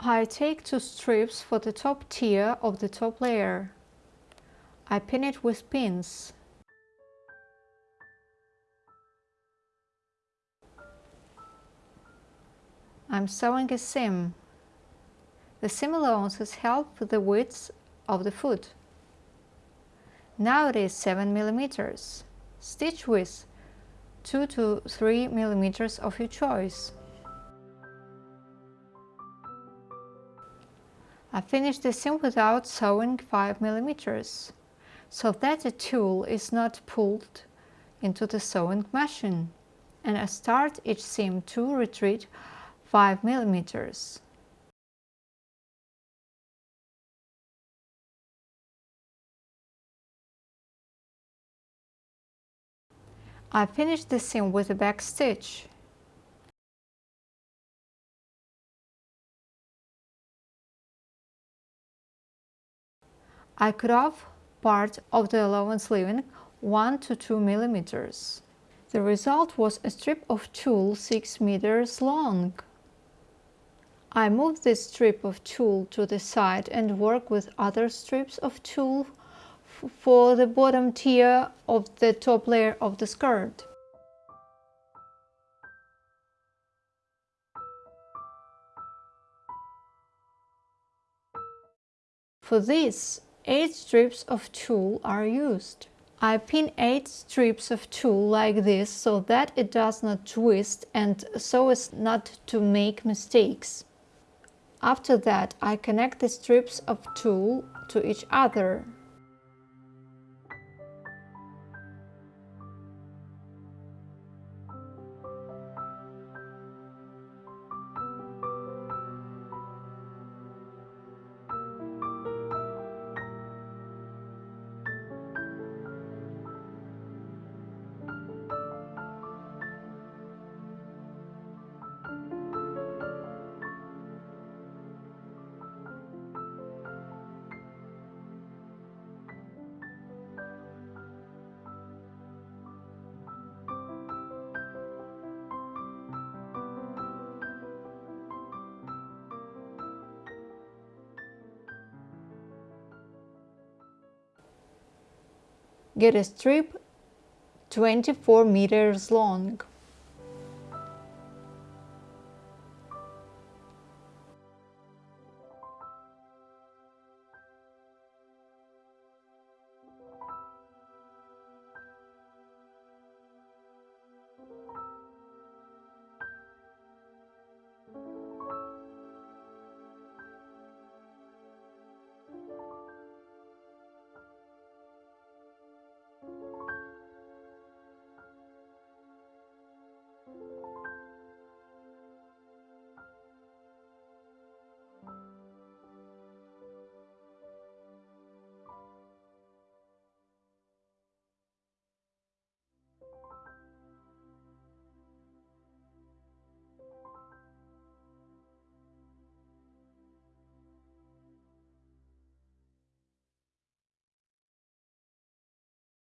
I take two strips for the top tier of the top layer. I pin it with pins. I'm sewing a seam. The seam allowances help with the width of the foot. Now it is 7 millimeters. Stitch width 2 to 3 millimeters of your choice. I finished the seam without sewing 5 millimeters, so that the tulle is not pulled into the sewing machine, and I start each seam to retreat 5 millimeters. I finish the seam with a back stitch. I cut off part of the allowance leaving 1 to 2 millimeters. The result was a strip of tulle 6 meters long. I move this strip of tulle to the side and work with other strips of tulle for the bottom tier of the top layer of the skirt. For this, 8 strips of tulle are used. I pin 8 strips of tulle like this so that it does not twist and so as not to make mistakes. After that, I connect the strips of tulle to each other. Get a strip 24 meters long.